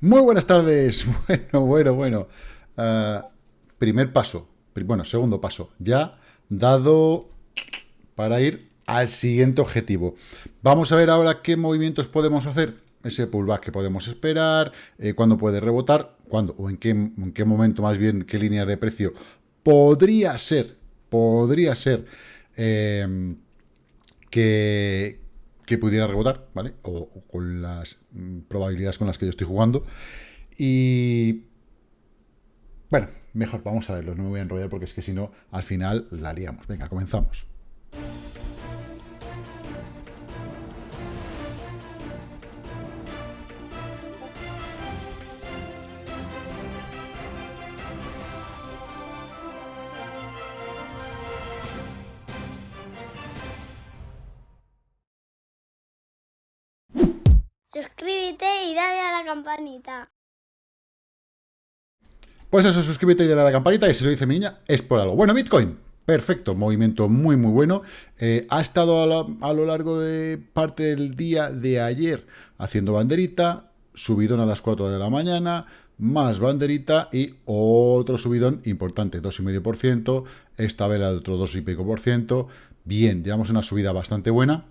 Muy buenas tardes. Bueno, bueno, bueno. Uh, primer paso. Bueno, segundo paso. Ya dado para ir al siguiente objetivo. Vamos a ver ahora qué movimientos podemos hacer. Ese pullback que podemos esperar, eh, cuándo puede rebotar, cuándo o en qué, en qué momento más bien, qué líneas de precio podría ser, podría ser eh, que, que pudiera rebotar, ¿vale? O, con las mm, probabilidades con las que yo estoy jugando. Y... Bueno, mejor, vamos a verlo, no me voy a enrollar porque es que si no, al final la haríamos. Venga, comenzamos. Suscríbete y dale a la campanita. Pues eso, suscríbete y dale a la campanita, y si lo dice mi niña, es por algo. Bueno, Bitcoin, perfecto, movimiento muy, muy bueno. Eh, ha estado a, lo largo de parte del día de ayer haciendo banderita, subidón a las 4 de la mañana, más banderita y otro subidón importante, 2,5%, esta vela de otro 2,5%. Bien, llevamos una subida bastante buena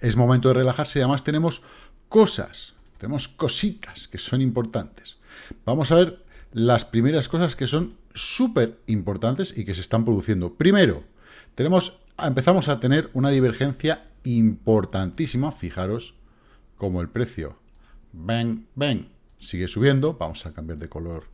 es momento de relajarse y además tenemos cosas, tenemos cositas que son importantes. Vamos a ver las primeras cosas que son súper importantes y que se están produciendo. Primero, tenemos, empezamos a tener una divergencia importantísima, fijaros como el precio, ven, ven, sigue subiendo, vamos a cambiar de color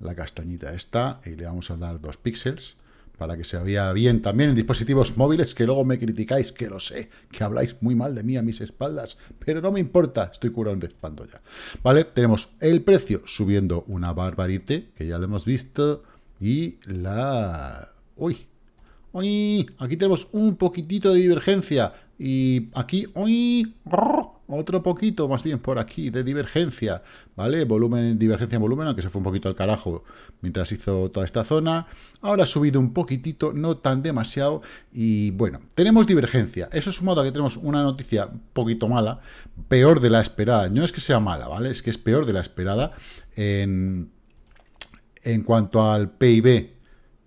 la castañita esta y le vamos a dar dos píxeles, para que se vea bien también en dispositivos móviles, que luego me criticáis, que lo sé, que habláis muy mal de mí a mis espaldas, pero no me importa, estoy curado de espanto ya. ¿Vale? Tenemos el precio subiendo una barbarite, que ya lo hemos visto, y la... ¡Uy! ¡Uy! Aquí tenemos un poquitito de divergencia, y aquí... ¡Uy! Otro poquito, más bien por aquí, de divergencia, ¿vale? Volumen, divergencia en volumen, aunque se fue un poquito al carajo mientras hizo toda esta zona. Ahora ha subido un poquitito, no tan demasiado, y bueno, tenemos divergencia. Eso sumado a que tenemos una noticia un poquito mala, peor de la esperada. No es que sea mala, ¿vale? Es que es peor de la esperada en, en cuanto al PIB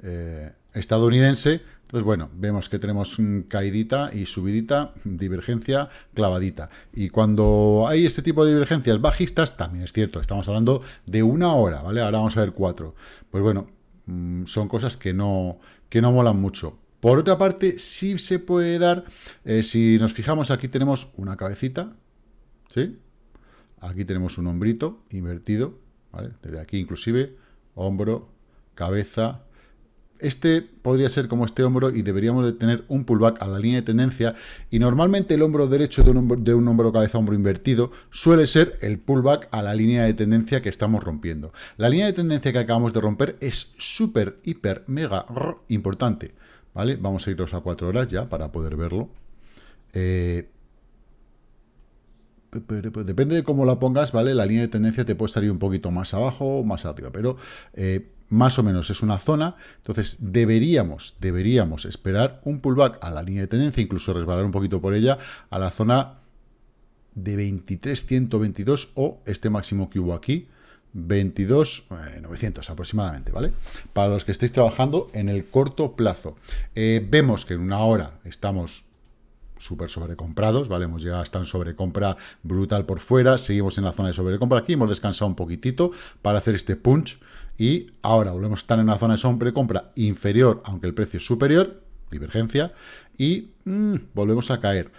eh, estadounidense, entonces, bueno, vemos que tenemos caidita y subidita, divergencia, clavadita. Y cuando hay este tipo de divergencias bajistas, también es cierto, estamos hablando de una hora, ¿vale? Ahora vamos a ver cuatro. Pues bueno, mm, son cosas que no, que no molan mucho. Por otra parte, sí se puede dar, eh, si nos fijamos, aquí tenemos una cabecita, ¿sí? Aquí tenemos un hombrito invertido, ¿vale? Desde aquí inclusive, hombro, cabeza, este podría ser como este hombro y deberíamos de tener un pullback a la línea de tendencia y normalmente el hombro derecho de un hombro, de hombro cabeza hombro invertido suele ser el pullback a la línea de tendencia que estamos rompiendo. La línea de tendencia que acabamos de romper es súper, hiper, mega importante. ¿Vale? Vamos a irnos a cuatro horas ya para poder verlo. Eh, depende de cómo la pongas, ¿vale? La línea de tendencia te puede salir un poquito más abajo o más arriba, pero eh, más o menos es una zona, entonces deberíamos, deberíamos esperar un pullback a la línea de tendencia, incluso resbalar un poquito por ella, a la zona de 23.122 o este máximo que hubo aquí, 22.900 aproximadamente, ¿vale? Para los que estéis trabajando en el corto plazo. Eh, vemos que en una hora estamos súper sobrecomprados, ¿vale? Hemos llegado hasta en sobrecompra brutal por fuera, seguimos en la zona de sobrecompra aquí, hemos descansado un poquitito para hacer este punch y ahora volvemos a estar en una zona de sobrecompra inferior, aunque el precio es superior, divergencia, y mm, volvemos a caer.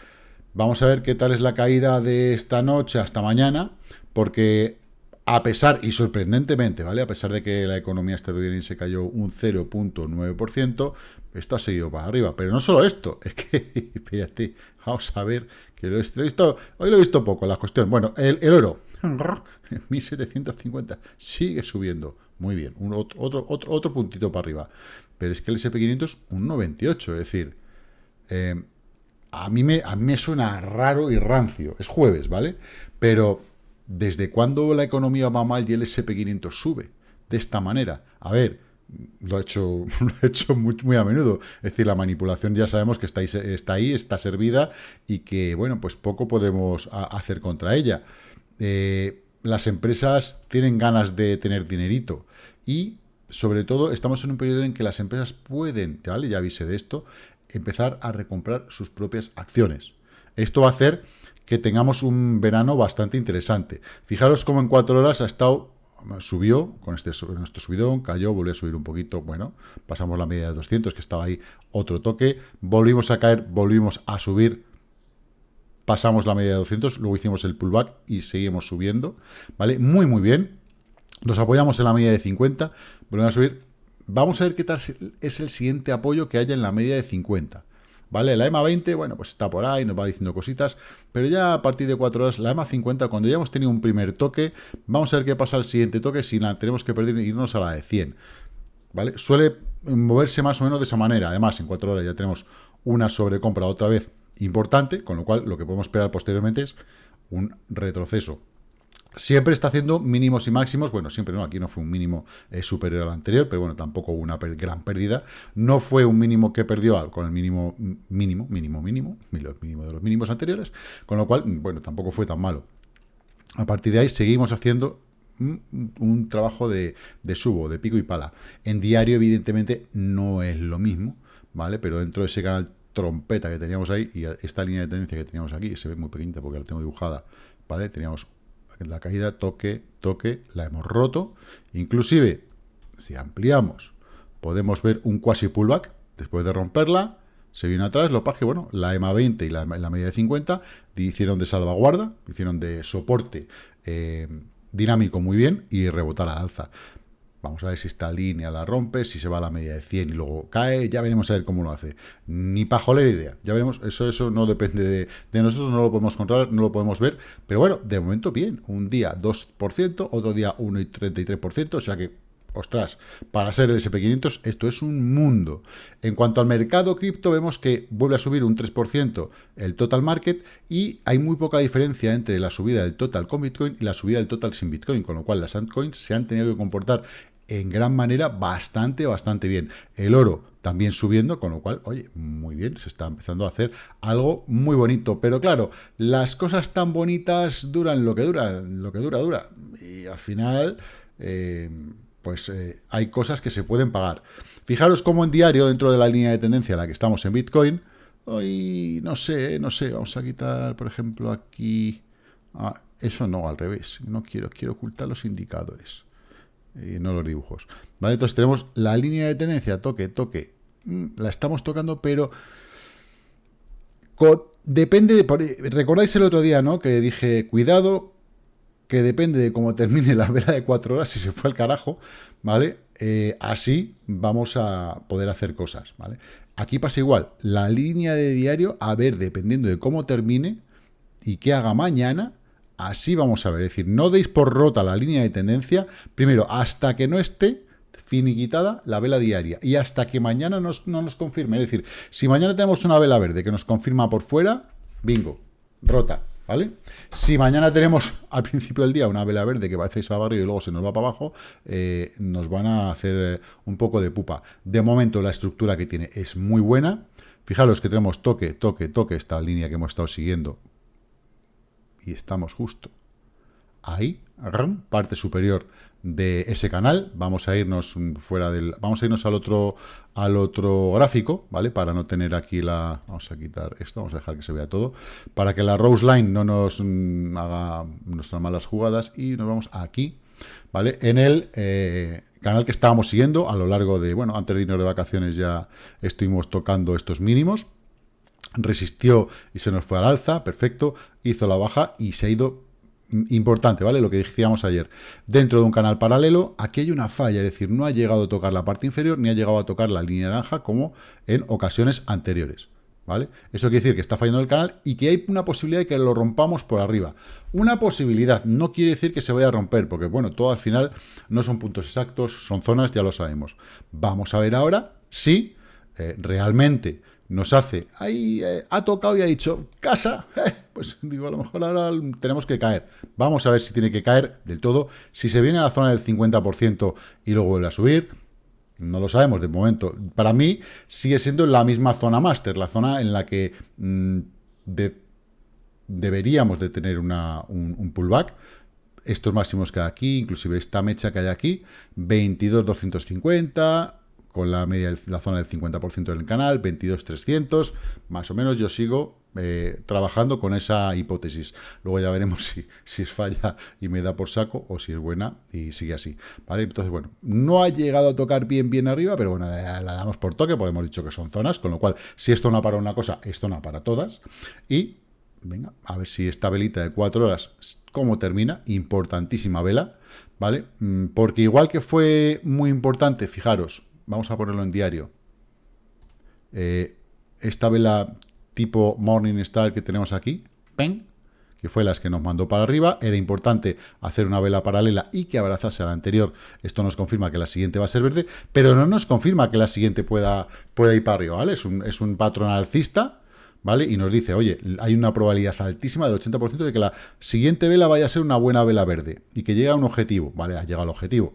Vamos a ver qué tal es la caída de esta noche hasta mañana, porque a pesar, y sorprendentemente, ¿vale? A pesar de que la economía estadounidense cayó un 0.9%, esto ha seguido para arriba. Pero no solo esto, es que, fíjate, vamos a ver, que lo he visto, hoy lo he visto poco, la cuestión. Bueno, el, el oro, 1750, sigue subiendo. Muy bien, otro, puntito para arriba. Pero es que el SP500 es un 98, es decir, eh, a mí me suena raro y rancio. Es jueves, ¿vale? Pero ¿Desde cuándo la economía va mal y el SP500 sube? De esta manera. A ver, lo he hecho, lo he hecho muy, muy, a menudo. Es decir, la manipulación ya sabemos que está ahí, está, ahí, está servida y que, bueno, pues poco podemos hacer contra ella. Eh, las empresas tienen ganas de tener dinerito y sobre todo estamos en un periodo en que las empresas pueden, ¿vale? ya avise de esto, empezar a recomprar sus propias acciones. Esto va a hacer que tengamos un verano bastante interesante. Fijaros cómo en cuatro horas ha estado, subió con este nuestro subidón, cayó, volvió a subir un poquito, bueno, pasamos la media de 200, que estaba ahí otro toque, volvimos a caer, volvimos a subir, pasamos la media de 200, luego hicimos el pullback y seguimos subiendo, ¿vale? Muy, muy bien. Nos apoyamos en la media de 50, volvemos a subir. Vamos a ver qué tal es el siguiente apoyo que haya en la media de 50. ¿Vale? La EMA 20, bueno, pues está por ahí, nos va diciendo cositas, pero ya a partir de 4 horas, la EMA 50, cuando ya hemos tenido un primer toque, vamos a ver qué pasa al siguiente toque, si la tenemos que perder, irnos a la de 100, ¿vale? Suele moverse más o menos de esa manera, además, en 4 horas ya tenemos una sobrecompra otra vez importante, con lo cual lo que podemos esperar posteriormente es un retroceso. Siempre está haciendo mínimos y máximos, bueno, siempre no, aquí no fue un mínimo eh, superior al anterior, pero bueno, tampoco hubo una gran pérdida. No fue un mínimo que perdió con el mínimo, mínimo, mínimo, mínimo, mínimo de los mínimos anteriores, con lo cual, bueno, tampoco fue tan malo. A partir de ahí seguimos haciendo un, trabajo de, de, subo, de pico y pala. En diario, evidentemente, no es lo mismo, ¿vale? Pero dentro de ese canal trompeta que teníamos ahí y esta línea de tendencia que teníamos aquí, se ve muy pequeñita porque la tengo dibujada, ¿vale? Teníamos la caída, toque, toque, la hemos roto. Inclusive, si ampliamos, podemos ver un quasi pullback después de romperla. Se viene atrás, lo que bueno, la EMA 20 y la, media de 50 hicieron de salvaguarda, hicieron de soporte eh, dinámico muy bien y rebotar a alza. Vamos a ver si esta línea la rompe, si se va a la media de 100 y luego cae, ya veremos a ver cómo lo hace. Ni pajolera idea, ya veremos, eso eso no depende de, nosotros, no lo podemos controlar, no lo podemos ver, pero bueno, de momento bien, un día 2%, otro día 1,33%, o sea que, ostras, para ser el SP500 esto es un mundo. En cuanto al mercado cripto, vemos que vuelve a subir un 3% el total market y hay muy poca diferencia entre la subida del total con Bitcoin y la subida del total sin Bitcoin, con lo cual las altcoins se han tenido que comportar en gran manera bastante, bastante bien. El oro también subiendo, con lo cual, oye, muy bien, se está empezando a hacer algo muy bonito. Pero claro, las cosas tan bonitas duran lo que dura, lo que dura, dura. Y al final, eh, pues eh, hay cosas que se pueden pagar. Fijaros cómo en diario, dentro de la línea de tendencia la que estamos en Bitcoin, hoy, no sé, no sé, vamos a quitar, por ejemplo, aquí... Ah, eso no, al revés, no quiero, quiero ocultar los indicadores y no los dibujos. ¿Vale? Entonces tenemos la línea de tendencia, toque, toque, mm, la estamos tocando, pero depende de... Recordáis el otro día, ¿no? Que dije, cuidado, que depende de cómo termine la vela de cuatro horas, si se fue al carajo, ¿vale? Eh, así vamos a poder hacer cosas, ¿vale? Aquí pasa igual, la línea de diario, a ver, dependiendo de cómo termine y qué haga mañana, Así vamos a ver, es decir, no deis por rota la línea de tendencia, primero, hasta que no esté finiquitada la vela diaria y hasta que mañana no nos confirme. Es decir, si mañana tenemos una vela verde que nos confirma por fuera, bingo, rota, ¿vale? Si mañana tenemos al principio del día una vela verde que parece que se y luego se nos va para abajo, eh, nos van a hacer eh, un poco de pupa. De momento la estructura que tiene es muy buena. Fijaros que tenemos toque, toque, toque, esta línea que hemos estado siguiendo y estamos justo ahí, parte superior de ese canal. Vamos a irnos fuera del, vamos a irnos al otro, al otro gráfico, ¿vale? Para no tener aquí la, vamos a quitar esto, vamos a dejar que se vea todo, para que la Rose Line no nos mm, haga nuestras malas jugadas y nos vamos aquí, ¿vale? En el eh, canal que estábamos siguiendo a lo largo de, bueno, antes de irnos de vacaciones ya estuvimos tocando estos mínimos, resistió y se nos fue al alza, perfecto, hizo la baja y se ha ido importante, ¿vale? Lo que decíamos ayer. Dentro de un canal paralelo, aquí hay una falla, es decir, no ha llegado a tocar la parte inferior ni ha llegado a tocar la línea naranja como en ocasiones anteriores, ¿vale? Eso quiere decir que está fallando el canal y que hay una posibilidad de que lo rompamos por arriba. Una posibilidad, no quiere decir que se vaya a romper, porque bueno, todo al final no son puntos exactos, son zonas, ya lo sabemos. Vamos a ver ahora si eh, realmente nos hace, ahí eh, ha tocado y ha dicho, casa, eh, pues digo, a lo mejor ahora tenemos que caer. Vamos a ver si tiene que caer del todo. Si se viene a la zona del 50% y luego vuelve a subir, no lo sabemos de momento. Para mí sigue siendo la misma zona máster, la zona en la que mm, deberíamos de tener un, pullback. estos máximos que hay aquí, inclusive esta mecha que hay aquí, 22.250, con la media, la zona del 50% del canal, 22.300, más o menos yo sigo eh, trabajando con esa hipótesis. Luego ya veremos si, si es falla y me da por saco o si es buena y sigue así. ¿vale? Entonces, bueno, no ha llegado a tocar bien, bien arriba, pero bueno, la, damos por toque, porque hemos dicho que son zonas, con lo cual, si esto no para una cosa, esto no para todas. Y, venga, a ver si esta velita de cuatro horas, ¿cómo termina? Importantísima vela, ¿vale? Mm, porque igual que fue muy importante, fijaros, vamos a ponerlo en diario. Eh, esta vela tipo Morning Star que tenemos aquí, ¡pen! que fue las que nos mandó para arriba, era importante hacer una vela paralela y que abrazase a la anterior. Esto nos confirma que la siguiente va a ser verde, pero no nos confirma que la siguiente pueda, pueda ir para arriba, ¿vale? Es un, es un patrón alcista, ¿vale? Y nos dice, oye, hay una probabilidad altísima del 80% de que la siguiente vela vaya a ser una buena vela verde y que llegue a un objetivo, ¿vale? Ha llegado al objetivo.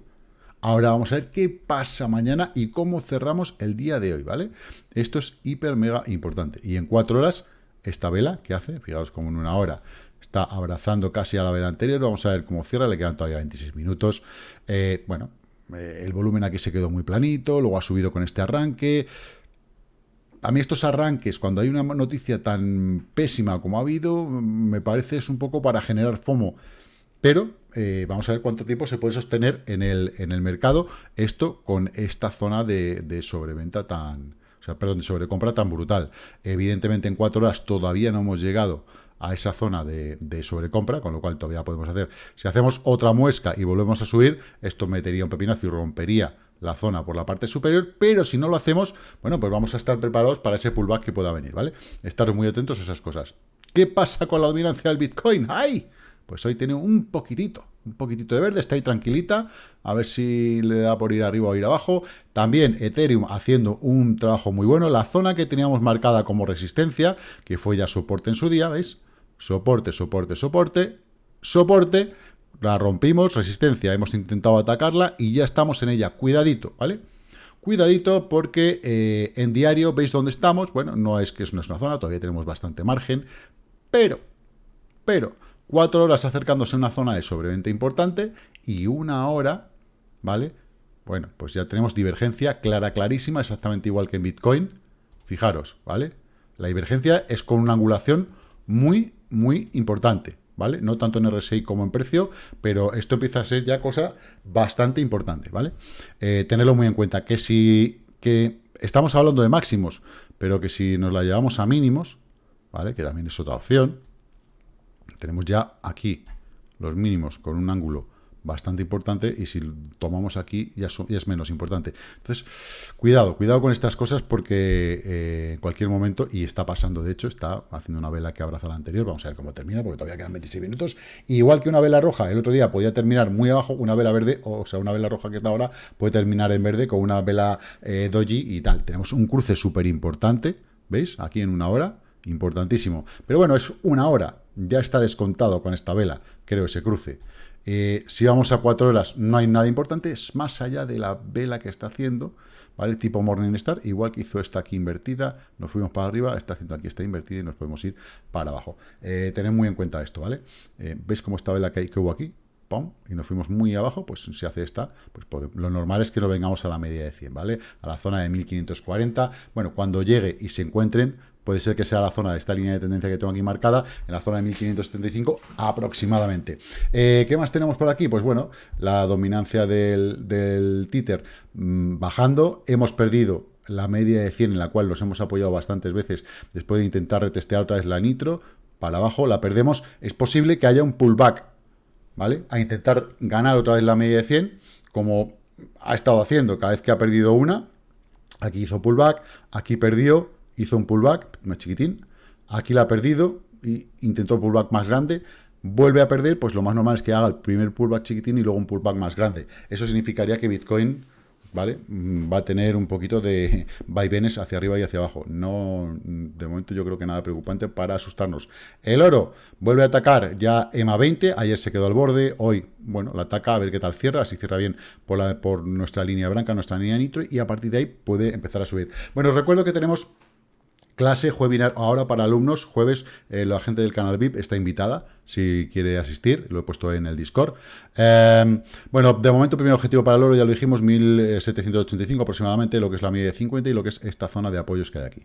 Ahora vamos a ver qué pasa mañana y cómo cerramos el día de hoy, ¿vale? Esto es hiper mega importante. Y en cuatro horas, esta vela, ¿qué hace? Fijaos como en una hora está abrazando casi a la vela anterior. Vamos a ver cómo cierra, le quedan todavía 26 minutos. Eh, bueno, eh, el volumen aquí se quedó muy planito, luego ha subido con este arranque. A mí estos arranques, cuando hay una noticia tan pésima como ha habido, me parece es un poco para generar FOMO. Pero eh, vamos a ver cuánto tiempo se puede sostener en el, en el mercado esto con esta zona de, sobreventa tan... O sea, perdón, de sobrecompra tan brutal. Evidentemente en cuatro horas todavía no hemos llegado a esa zona de, de, sobrecompra, con lo cual todavía podemos hacer. Si hacemos otra muesca y volvemos a subir, esto metería un pepinazo y rompería la zona por la parte superior, pero si no lo hacemos, bueno, pues vamos a estar preparados para ese pullback que pueda venir, ¿vale? Estaros muy atentos a esas cosas. ¿Qué pasa con la dominancia del Bitcoin? ¡Ay! Pues hoy tiene un poquitito, un poquitito de verde, está ahí tranquilita, a ver si le da por ir arriba o ir abajo. También Ethereum haciendo un trabajo muy bueno. La zona que teníamos marcada como resistencia, que fue ya soporte en su día, ¿veis? Soporte, soporte, soporte, soporte, la rompimos, resistencia, hemos intentado atacarla y ya estamos en ella. Cuidadito, ¿vale? Cuidadito porque eh, en diario veis dónde estamos. Bueno, no es que no es una zona, todavía tenemos bastante margen, pero, pero Cuatro horas acercándose a una zona de sobreventa importante y una hora, ¿vale? Bueno, pues ya tenemos divergencia clara, clarísima, exactamente igual que en Bitcoin. Fijaros, ¿vale? La divergencia es con una angulación muy, muy importante, ¿vale? No tanto en RSI como en precio, pero esto empieza a ser ya cosa bastante importante, ¿vale? Eh, tenerlo muy en cuenta, que si que estamos hablando de máximos, pero que si nos la llevamos a mínimos, ¿vale? Que también es otra opción, tenemos ya aquí los mínimos con un ángulo bastante importante y si tomamos aquí ya, es menos importante. Entonces, cuidado, cuidado con estas cosas porque eh, en cualquier momento, y está pasando de hecho, está haciendo una vela que abraza la anterior, vamos a ver cómo termina porque todavía quedan 26 minutos, igual que una vela roja, el otro día podía terminar muy abajo, una vela verde, o, sea, una vela roja que está ahora puede terminar en verde con una vela eh, doji y tal. Tenemos un cruce súper importante, ¿veis? Aquí en una hora, importantísimo. Pero bueno, es una hora, ya está descontado con esta vela, creo, ese cruce. Eh, si vamos a cuatro horas, no hay nada importante, es más allá de la vela que está haciendo, ¿vale? Tipo Morningstar, igual que hizo esta aquí invertida, nos fuimos para arriba, está haciendo aquí esta invertida y nos podemos ir para abajo. Eh, tened muy en cuenta esto, ¿vale? Eh, ¿Veis cómo esta vela que, que hubo aquí? ¡Pum! Y nos fuimos muy abajo, pues si hace esta, pues lo normal es que no vengamos a la media de 100, ¿vale? A la zona de 1540. Bueno, cuando llegue y se encuentren, puede ser que sea la zona de esta línea de tendencia que tengo aquí marcada, en la zona de 1575 aproximadamente. Eh, ¿Qué más tenemos por aquí? Pues bueno, la dominancia del, del títer mm, bajando, hemos perdido la media de 100 en la cual nos hemos apoyado bastantes veces después de intentar retestear otra vez la nitro, para abajo la perdemos, es posible que haya un pullback, ¿vale? A intentar ganar otra vez la media de 100, como ha estado haciendo cada vez que ha perdido una, aquí hizo pullback, aquí perdió, hizo un pullback más chiquitín, aquí la ha perdido y intentó pullback más grande, vuelve a perder, pues lo más normal es que haga el primer pullback chiquitín y luego un pullback más grande. Eso significaría que Bitcoin ¿vale? Mm, va a tener un poquito de vaivenes hacia arriba y hacia abajo. No, de momento yo creo que nada preocupante para asustarnos. El oro vuelve a atacar ya EMA 20, ayer se quedó al borde, hoy, bueno, la ataca a ver qué tal cierra, si cierra bien por, la, por nuestra línea blanca, nuestra línea nitro, y a partir de ahí puede empezar a subir. Bueno, os recuerdo que tenemos clase, webinar ahora para alumnos, jueves, eh, la gente del canal VIP está invitada, si quiere asistir, lo he puesto en el Discord. Em, bueno, de momento, primer objetivo para el oro, ya lo dijimos, 1785 aproximadamente, lo que es la media de 50 y lo que es esta zona de apoyos que hay aquí.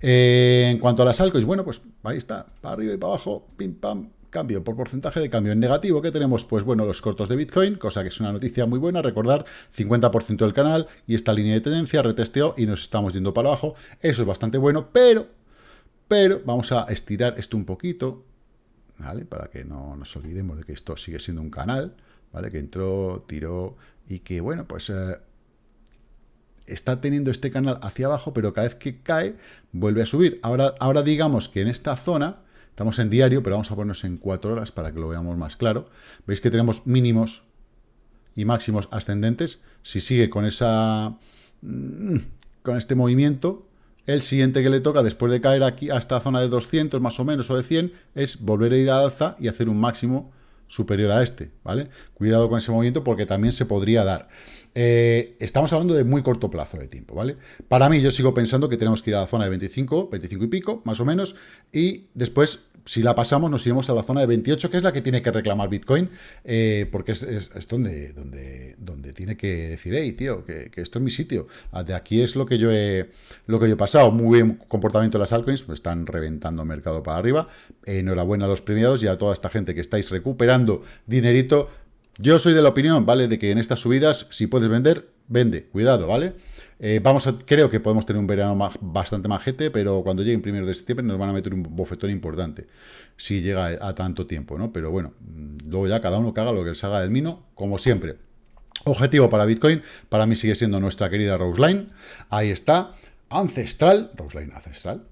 Eh, en cuanto a las altcoins, bueno, pues ahí está, para arriba y para abajo, pim, pam, Cambio por porcentaje de cambio en negativo, que tenemos? Pues bueno, los cortos de Bitcoin, cosa que es una noticia muy buena. Recordar, 50% del canal y esta línea de tendencia retesteó y nos estamos yendo para abajo. Eso es bastante bueno, pero, pero vamos a estirar esto un poquito, ¿vale? Para que no nos olvidemos de que esto sigue siendo un canal, ¿vale? Que entró, tiró y que, bueno, pues... Eh, está teniendo este canal hacia abajo, pero cada vez que cae, vuelve a subir. Ahora, ahora digamos que en esta zona, Estamos en diario, pero vamos a ponernos en cuatro horas para que lo veamos más claro. Veis que tenemos mínimos y máximos ascendentes. Si sigue con esa mm, con este movimiento, el siguiente que le toca, después de caer aquí a esta zona de 200 más o menos, o de 100, es volver a ir al alza y hacer un máximo superior a este, ¿vale? Cuidado con ese movimiento porque también se podría dar. Eh, estamos hablando de muy corto plazo de tiempo, ¿vale? Para mí, yo sigo pensando que tenemos que ir a la zona de 25, 25 y pico, más o menos, y después si la pasamos, nos iremos a la zona de 28, que es la que tiene que reclamar Bitcoin, eh, porque es, donde, donde, donde tiene que decir, hey, tío, que, esto es mi sitio. Ah, de aquí es lo que yo he, lo que yo he pasado. Muy bien comportamiento de las altcoins, pues están reventando mercado para arriba. enhorabuena a los premiados y a toda esta gente que estáis recuperando dinerito. Yo soy de la opinión, ¿vale? De que en estas subidas, si puedes vender, vende. Cuidado, ¿vale? Eh, vamos a, creo que podemos tener un verano bastante majete, pero cuando llegue el primero de septiembre nos van a meter un bofetón importante, si llega a, tanto tiempo, ¿no? Pero bueno, mm, luego ya cada uno haga lo que les haga del mino, como siempre. Objetivo para Bitcoin, para mí sigue siendo nuestra querida Roseline, ahí está, ancestral, Roseline ancestral,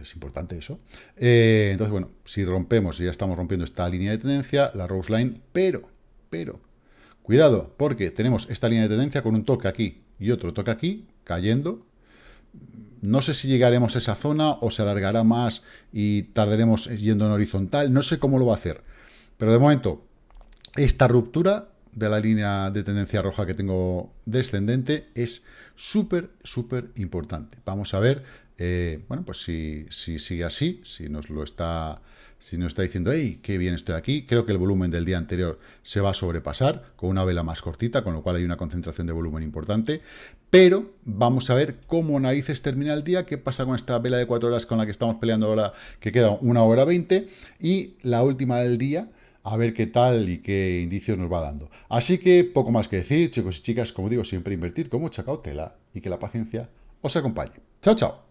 es, importante eso. Eh, entonces, bueno, si rompemos, y ya estamos rompiendo esta línea de tendencia, la Roseline, pero, pero, cuidado, porque tenemos esta línea de tendencia con un toque aquí, y otro toca aquí, cayendo. No sé si llegaremos a esa zona o se alargará más y tardaremos yendo en horizontal. No sé cómo lo va a hacer. Pero de momento, esta ruptura de la línea de tendencia roja que tengo descendente es súper, súper importante. Vamos a ver, eh, bueno, pues si, si sigue así, si nos lo está si nos está diciendo, hey, qué bien estoy aquí, creo que el volumen del día anterior se va a sobrepasar con una vela más cortita, con lo cual hay una concentración de volumen importante, pero vamos a ver cómo narices termina el día, qué pasa con esta vela de 4 horas con la que estamos peleando ahora, que queda una hora 20, y la última del día, a ver qué tal y qué indicios nos va dando. Así que poco más que decir, chicos y chicas, como digo, siempre invertir con mucha cautela y que la paciencia os acompañe. Chao, chao.